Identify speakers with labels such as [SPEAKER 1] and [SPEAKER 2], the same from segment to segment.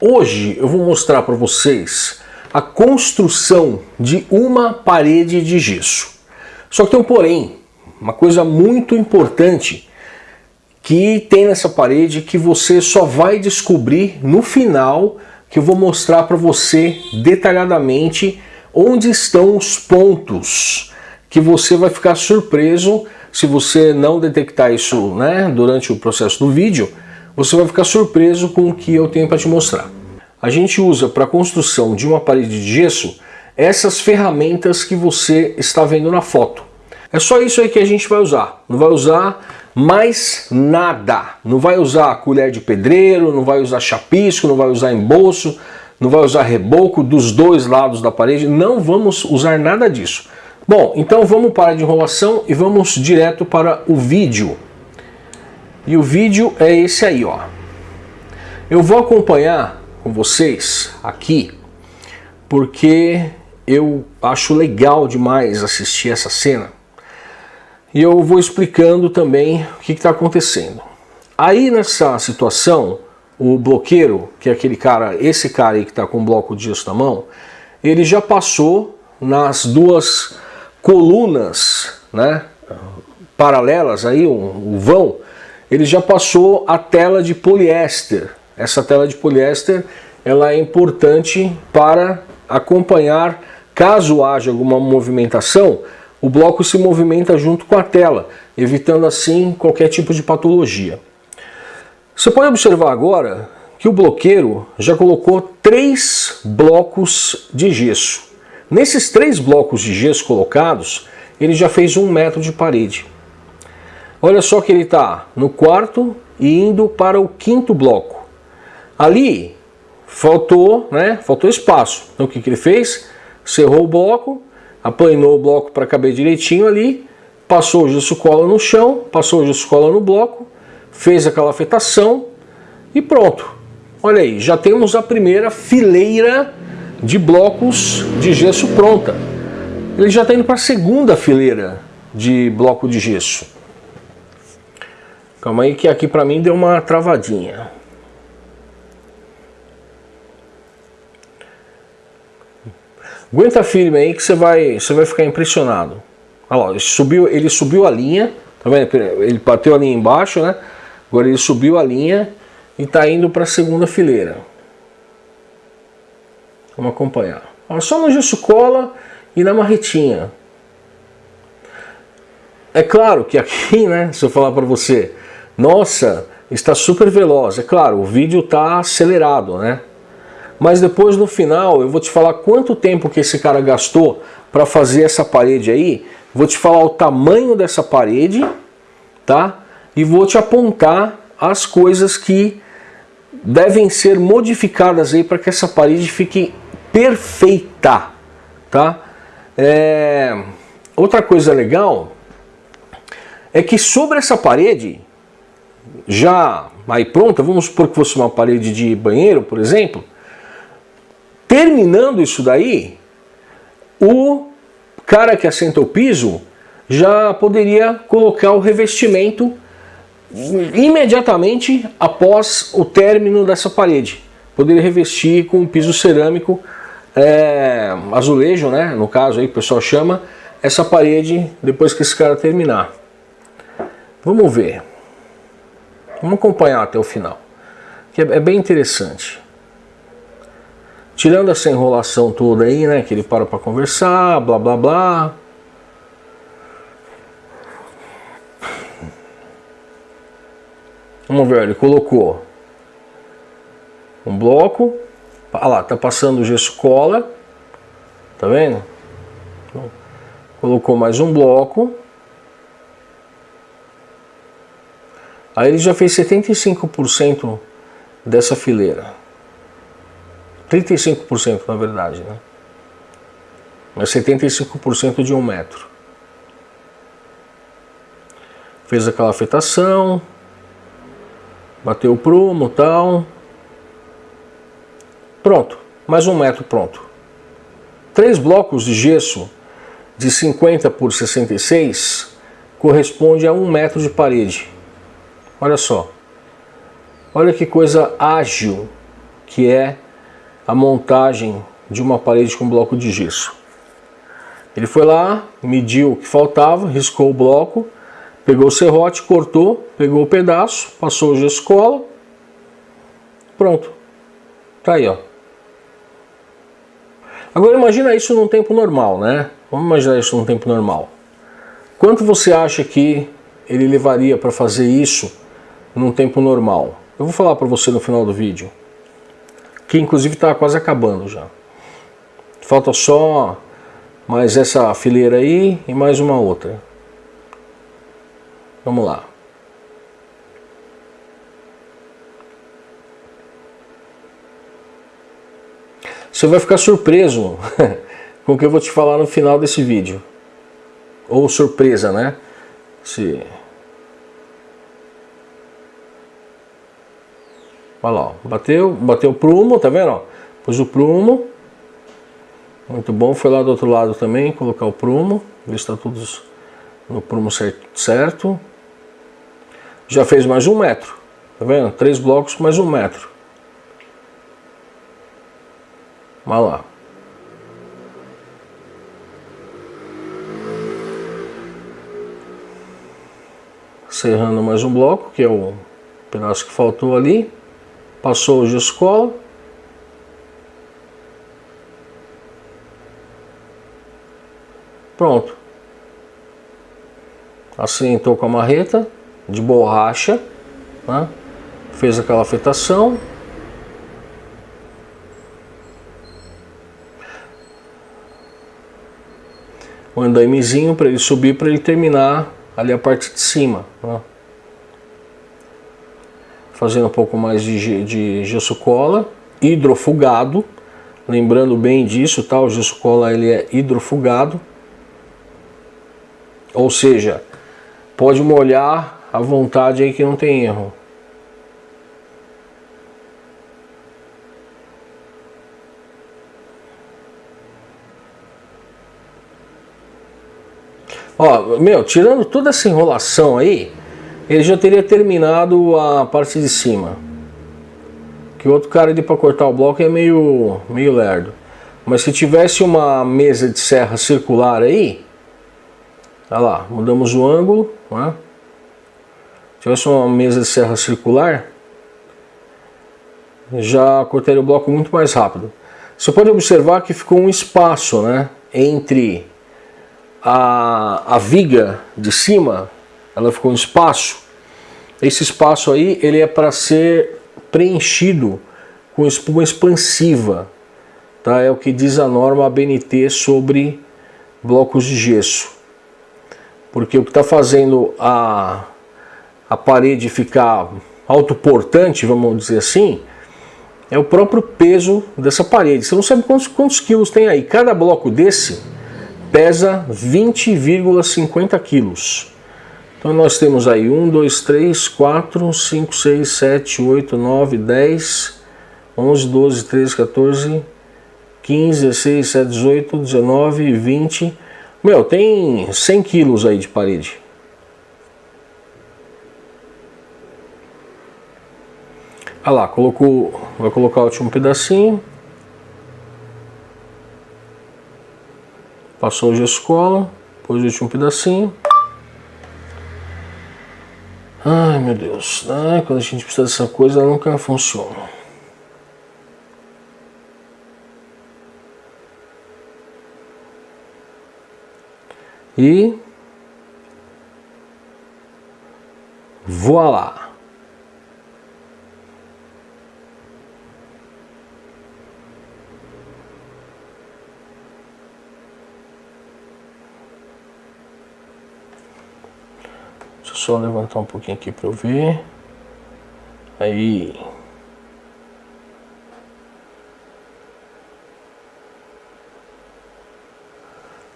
[SPEAKER 1] Hoje eu vou mostrar para vocês a construção de uma parede de gesso. Só que tem um porém, uma coisa muito importante que tem nessa parede que você só vai descobrir no final que eu vou mostrar para você detalhadamente onde estão os pontos que você vai ficar surpreso se você não detectar isso né, durante o processo do vídeo você vai ficar surpreso com o que eu tenho para te mostrar. A gente usa para a construção de uma parede de gesso essas ferramentas que você está vendo na foto. É só isso aí que a gente vai usar, não vai usar mais nada. Não vai usar colher de pedreiro, não vai usar chapisco, não vai usar embolso, não vai usar reboco dos dois lados da parede, não vamos usar nada disso. Bom, então vamos parar de enrolação e vamos direto para o vídeo. E o vídeo é esse aí, ó. Eu vou acompanhar com vocês aqui, porque eu acho legal demais assistir essa cena. E eu vou explicando também o que está acontecendo. Aí nessa situação, o bloqueiro, que é aquele cara, esse cara aí que está com o bloco de gesso na mão, ele já passou nas duas colunas, né, paralelas aí, um, um vão, ele já passou a tela de poliéster. Essa tela de poliéster ela é importante para acompanhar, caso haja alguma movimentação, o bloco se movimenta junto com a tela, evitando assim qualquer tipo de patologia. Você pode observar agora que o bloqueiro já colocou três blocos de gesso. Nesses três blocos de gesso colocados, ele já fez um metro de parede. Olha só que ele está no quarto e indo para o quinto bloco. Ali faltou, né? Faltou espaço. Então o que, que ele fez? Cerrou o bloco, aplanou o bloco para caber direitinho ali, passou o gesso cola no chão, passou o gesso cola no bloco, fez aquela afetação e pronto. Olha aí, já temos a primeira fileira de blocos de gesso pronta. Ele já está indo para a segunda fileira de bloco de gesso. Calma aí que aqui pra mim deu uma travadinha. Aguenta firme aí que você vai, você vai ficar impressionado. Olha lá, ele subiu, ele subiu a linha, tá vendo? Ele bateu a linha embaixo, né? Agora ele subiu a linha e tá indo para a segunda fileira. Vamos acompanhar. Olha, só no gesso cola e na marretinha. É claro que aqui, né, se eu falar para você, nossa, está super veloz. É claro, o vídeo está acelerado, né? Mas depois no final eu vou te falar quanto tempo que esse cara gastou para fazer essa parede aí. Vou te falar o tamanho dessa parede, tá? E vou te apontar as coisas que devem ser modificadas aí para que essa parede fique perfeita, tá? É... Outra coisa legal é que sobre essa parede já aí pronta, vamos supor que fosse uma parede de banheiro, por exemplo, terminando isso daí, o cara que assenta o piso já poderia colocar o revestimento imediatamente após o término dessa parede. Poderia revestir com um piso cerâmico é, azulejo, né? no caso aí que o pessoal chama, essa parede depois que esse cara terminar. Vamos ver. Vamos acompanhar até o final, que é, é bem interessante. Tirando essa enrolação toda aí, né, que ele para para conversar, blá blá blá. Vamos ver, ele colocou um bloco, ah lá, tá passando o gesso cola, tá vendo? Então, colocou mais um bloco, Aí ele já fez 75% dessa fileira. 35% na verdade, né? Mas 75% de um metro. Fez aquela afetação, bateu o prumo tal. Pronto, mais um metro pronto. Três blocos de gesso de 50 por 66 corresponde a um metro de parede. Olha só. Olha que coisa ágil que é a montagem de uma parede com bloco de gesso. Ele foi lá, mediu o que faltava, riscou o bloco, pegou o serrote, cortou, pegou o pedaço, passou o gesso cola. Pronto. Tá aí, ó. Agora imagina isso num tempo normal, né? Vamos imaginar isso num tempo normal. Quanto você acha que ele levaria para fazer isso num tempo normal. Eu vou falar para você no final do vídeo, que inclusive está quase acabando já. Falta só mais essa fileira aí e mais uma outra. Vamos lá. Você vai ficar surpreso com o que eu vou te falar no final desse vídeo. Ou surpresa, né? Se... Olha lá, bateu, bateu o prumo, tá vendo? Pus o prumo. Muito bom, foi lá do outro lado também, colocar o prumo, ver se está tudo no prumo certo. Já fez mais um metro, tá vendo? Três blocos, mais um metro. Olha lá. Cerrando mais um bloco, que é o pedaço que faltou ali passou o escola, Pronto. Assentou com a marreta de borracha, né? fez aquela afetação. O andaimezinho para ele subir, para ele terminar ali a parte de cima. Né? fazendo um pouco mais de, de gesso cola, hidrofugado, lembrando bem disso, tá? o gesso cola ele é hidrofugado, ou seja, pode molhar à vontade aí que não tem erro. Ó, meu, tirando toda essa enrolação aí, ele já teria terminado a parte de cima. Que o outro cara ali para cortar o bloco é meio, meio lerdo. Mas se tivesse uma mesa de serra circular aí, olha lá, mudamos o ângulo, né? se tivesse uma mesa de serra circular, já cortaria o bloco muito mais rápido. Você pode observar que ficou um espaço né, entre a, a viga de cima ela ficou um espaço. Esse espaço aí, ele é para ser preenchido com espuma expansiva, tá? É o que diz a norma ABNT sobre blocos de gesso. Porque o que está fazendo a, a parede ficar autoportante, vamos dizer assim, é o próprio peso dessa parede. Você não sabe quantos, quantos quilos tem aí. Cada bloco desse pesa 20,50 quilos. Então nós temos aí 1, 2, 3, 4, 5, 6, 7, 8, 9, 10, 11, 12, 13, 14, 15, 16, 17, 18, 19, 20. Meu, tem 100 quilos aí de parede. Olha lá, colocou, vai colocar o último pedacinho. Passou o gesso cola, pôs o último pedacinho. Ai meu Deus, né? quando a gente precisa dessa coisa ela nunca funciona. E voilà! Deixa eu só levantar um pouquinho aqui para eu ver. Aí.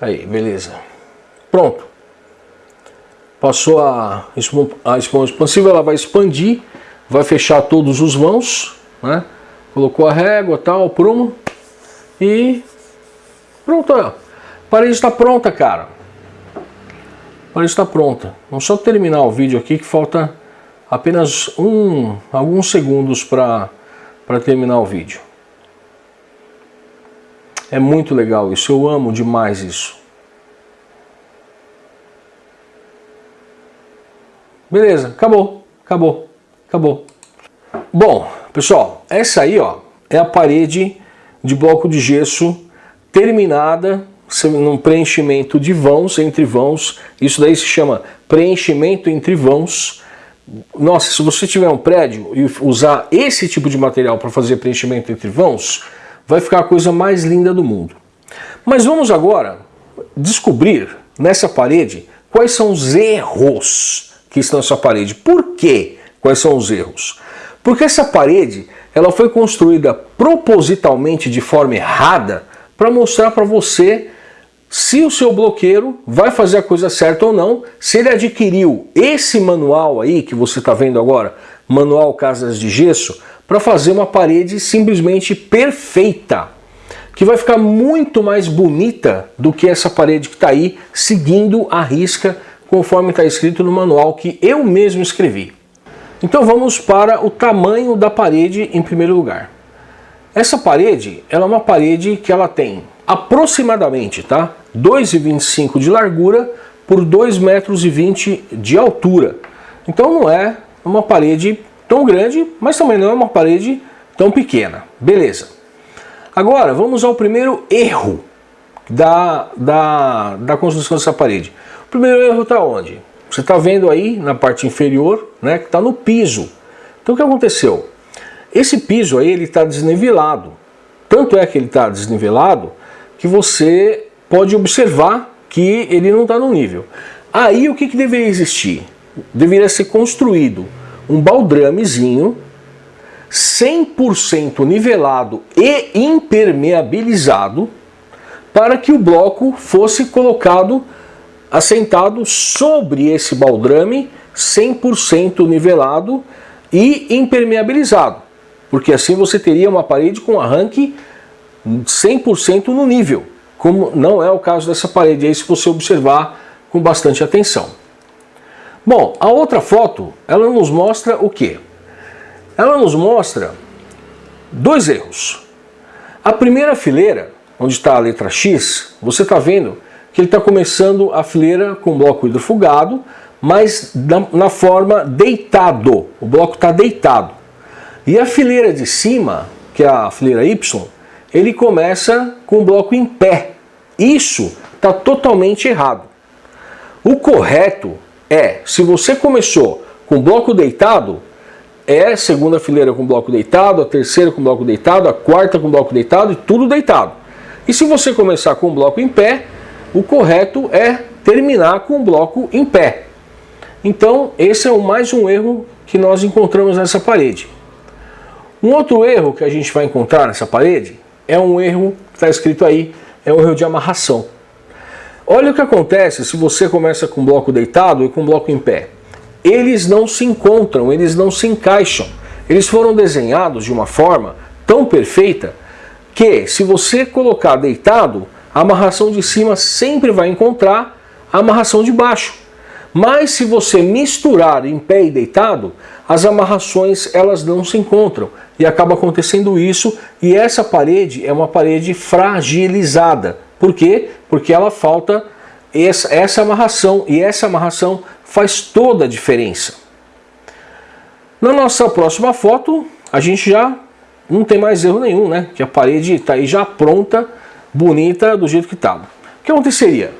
[SPEAKER 1] Aí, beleza. Pronto. Passou a, a expansiva, ela vai expandir, vai fechar todos os vãos, né? Colocou a régua, tal, prumo. E pronto, a parede está pronta, cara está pronta. Vamos só terminar o vídeo aqui que falta apenas um, alguns segundos para terminar o vídeo. É muito legal isso, eu amo demais isso. Beleza, acabou, acabou, acabou. Bom, pessoal, essa aí ó, é a parede de bloco de gesso terminada num preenchimento de vãos, entre vãos, isso daí se chama preenchimento entre vãos. Nossa, se você tiver um prédio e usar esse tipo de material para fazer preenchimento entre vãos, vai ficar a coisa mais linda do mundo. Mas vamos agora descobrir nessa parede quais são os erros que estão nessa parede. Por quê? Quais são os erros? Porque essa parede ela foi construída propositalmente de forma errada para mostrar para você se o seu bloqueiro vai fazer a coisa certa ou não, se ele adquiriu esse manual aí que você está vendo agora, manual casas de gesso, para fazer uma parede simplesmente perfeita, que vai ficar muito mais bonita do que essa parede que está aí, seguindo a risca conforme está escrito no manual que eu mesmo escrevi. Então vamos para o tamanho da parede em primeiro lugar. Essa parede, ela é uma parede que ela tem aproximadamente, tá? 2,25 de largura por 2,20 metros de altura. Então não é uma parede tão grande, mas também não é uma parede tão pequena. Beleza. Agora vamos ao primeiro erro da, da, da construção dessa parede. O primeiro erro está onde? Você está vendo aí na parte inferior, né, que está no piso. Então o que aconteceu? Esse piso aí ele está desnivelado. Tanto é que ele está desnivelado que você pode observar que ele não está no nível. Aí o que, que deveria existir? Deveria ser construído um baldramezinho 100% nivelado e impermeabilizado para que o bloco fosse colocado assentado sobre esse baldrame 100% nivelado e impermeabilizado, porque assim você teria uma parede com arranque 100% no nível, como não é o caso dessa parede aí, se você observar com bastante atenção. Bom, a outra foto, ela nos mostra o quê? Ela nos mostra dois erros. A primeira fileira, onde está a letra X, você está vendo que ele está começando a fileira com bloco hidrofugado, mas na, na forma deitado, o bloco está deitado. E a fileira de cima, que é a fileira Y, ele começa com o bloco em pé. Isso está totalmente errado. O correto é, se você começou com bloco deitado, é segunda fileira com bloco deitado, a terceira com bloco deitado, a quarta com bloco deitado e tudo deitado. E se você começar com bloco em pé, o correto é terminar com bloco em pé. Então, esse é mais um erro que nós encontramos nessa parede. Um outro erro que a gente vai encontrar nessa parede é um erro, está escrito aí, é um erro de amarração. Olha o que acontece se você começa com um bloco deitado e com um bloco em pé. Eles não se encontram, eles não se encaixam. Eles foram desenhados de uma forma tão perfeita que se você colocar deitado, a amarração de cima sempre vai encontrar a amarração de baixo. Mas se você misturar em pé e deitado, as amarrações elas não se encontram e acaba acontecendo isso e essa parede é uma parede fragilizada. Por quê? Porque ela falta essa, essa amarração e essa amarração faz toda a diferença. Na nossa próxima foto, a gente já não tem mais erro nenhum, né? Que a parede está aí já pronta, bonita, do jeito que estava. Tá. O que aconteceria?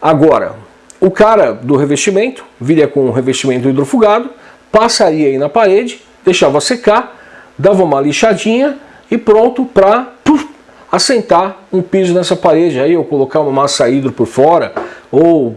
[SPEAKER 1] Agora, o cara do revestimento viria com um revestimento hidrofugado, passaria aí na parede, deixava secar, dava uma lixadinha e pronto para assentar um piso nessa parede aí, ou colocar uma massa hidro por fora, ou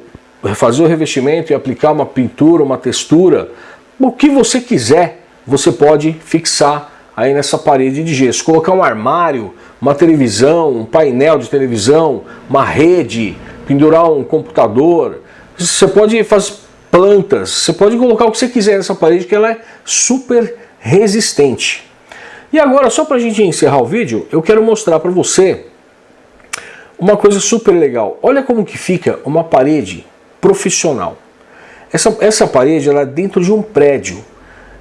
[SPEAKER 1] fazer o revestimento e aplicar uma pintura, uma textura, o que você quiser, você pode fixar aí nessa parede de gesso. Colocar um armário, uma televisão, um painel de televisão, uma rede, pendurar um computador, você pode fazer plantas, você pode colocar o que você quiser nessa parede que ela é super resistente. E agora, só para a gente encerrar o vídeo, eu quero mostrar para você uma coisa super legal. Olha como que fica uma parede profissional. Essa, essa parede ela é dentro de um prédio.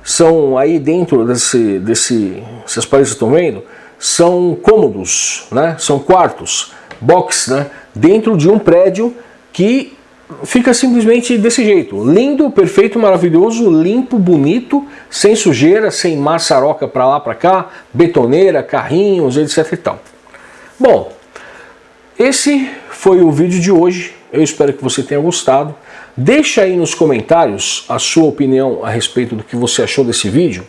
[SPEAKER 1] São aí dentro desse, desse, essas paredes que estão vendo, são cômodos, né? são quartos, box, né? dentro de um prédio que fica simplesmente desse jeito. Lindo, perfeito, maravilhoso, limpo, bonito, sem sujeira, sem maçaroca para lá, para cá, betoneira, carrinhos, etc e tal. Bom, esse foi o vídeo de hoje. Eu espero que você tenha gostado. Deixa aí nos comentários a sua opinião a respeito do que você achou desse vídeo.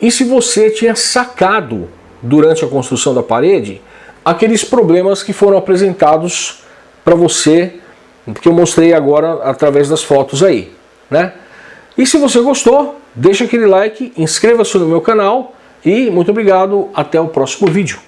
[SPEAKER 1] E se você tinha sacado durante a construção da parede aqueles problemas que foram apresentados para você porque eu mostrei agora através das fotos aí, né? E se você gostou, deixa aquele like, inscreva-se no meu canal e muito obrigado, até o próximo vídeo.